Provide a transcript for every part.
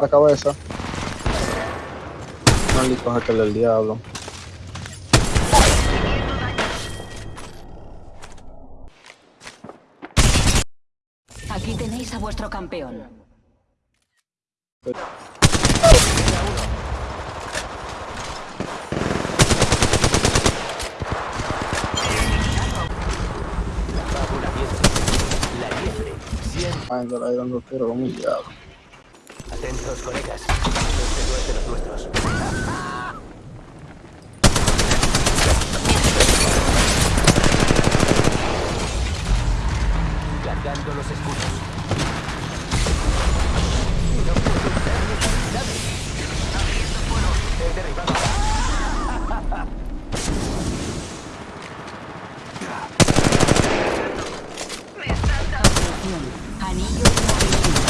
la cabeza. Maldito hacker del diablo. Aquí tenéis a vuestro campeón. Una liebre. La liebre. Siempre. Ángel ahí dando tiro como un diablo. Atentos, colegas. Este no es de los nuestros. Cargando los escudos. No puedo usar mis habilidades. He derribado. Atención. Anillo en movimiento.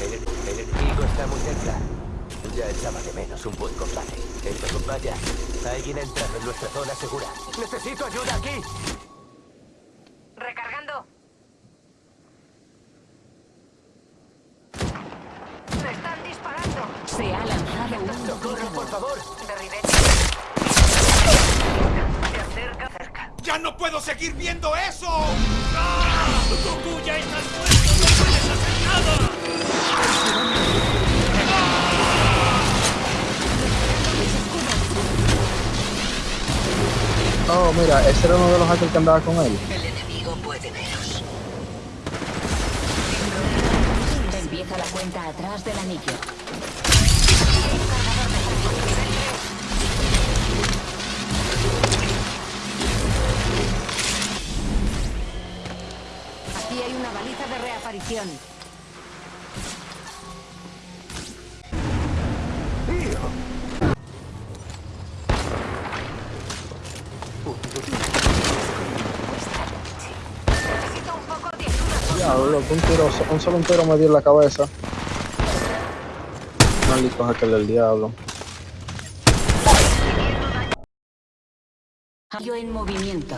El, el enemigo está muy cerca. Ya echaba de menos un buen combate. Vaya. Alguien ha entrado en nuestra zona segura. ¡Necesito ayuda aquí! Recargando. Me están disparando. Se ha lanzado un ¡Socorro, por favor! Derribé. Se acerca cerca. ¡Ya no puedo seguir viendo eso! ¡Ah! ¡Goku ya estás muerto! Oh, mira, ese era uno de los hackers que andaba con él. El enemigo puede veros. Empieza la cuenta atrás del anillo. Aquí hay una baliza de reaparición. Diablo, un tiro, un solo un tiro me dio en la cabeza. Maldito hacker del diablo. Anillo en movimiento.